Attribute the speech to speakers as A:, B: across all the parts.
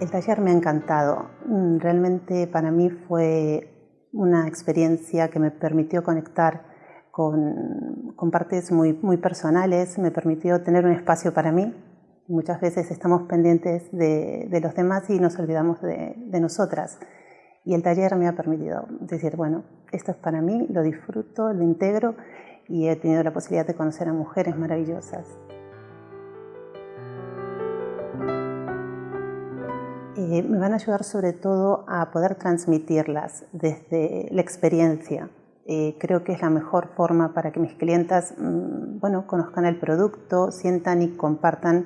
A: El taller me ha encantado. Mm, realmente para mí fue una experiencia que me permitió conectar con, partes muy, personales, me permitió tener un espacio para mí. Muchas veces estamos pendientes de, los demás y nos olvidamos de nosotras. Y el taller me ha permitido decir, bueno, esto es para mí, lo disfruto, lo integro y he tenido la posibilidad de conocer a mujeres maravillosas. Eh, me van a ayudar sobre todo a poder transmitirlas desde la experiencia. Eh, creo que es la mejor forma para que mis clientas mm, bueno, conozcan el producto, sientan y compartan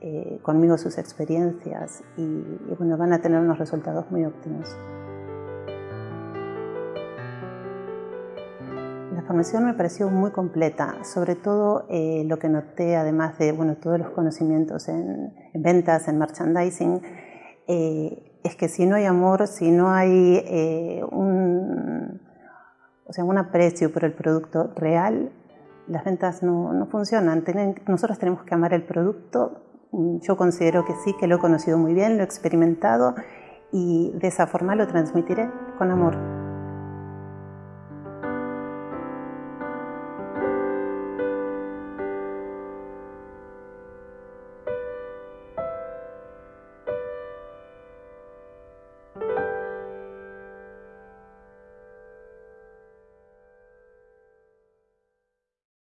A: eh, conmigo sus experiencias y, bueno, van a tener unos resultados muy óptimos. La formación me pareció muy completa, sobre todo lo que noté, además de bueno, todos los conocimientos en ventas, en merchandising, eh, es que si no hay amor, si no hay eh, un, o sea, un aprecio por el producto real, las ventas no, no funcionan. nosotros tenemos que amar el producto. Yo considero que sí, que lo he conocido muy bien, lo he experimentado y de esa forma lo transmitiré con amor.